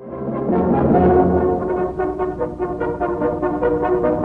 Thank you.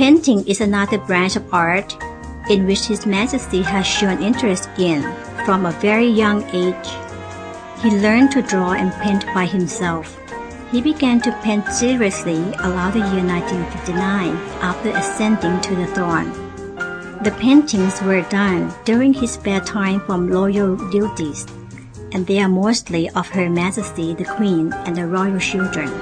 Painting is another branch of art in which His Majesty has shown interest in from a very young age. He learned to draw and paint by himself. He began to paint seriously around the year 1959 after ascending to the throne. The paintings were done during his spare time from royal duties, and they are mostly of Her Majesty the Queen and the royal children.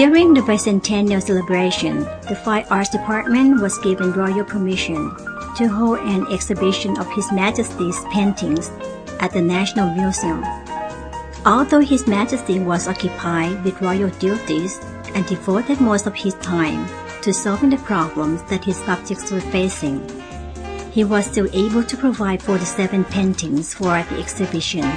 During the bicentennial celebration, the Fine Arts Department was given royal permission to hold an exhibition of His Majesty's paintings at the National Museum. Although His Majesty was occupied with royal duties and devoted most of his time to solving the problems that his subjects were facing, he was still able to provide 47 paintings for the exhibition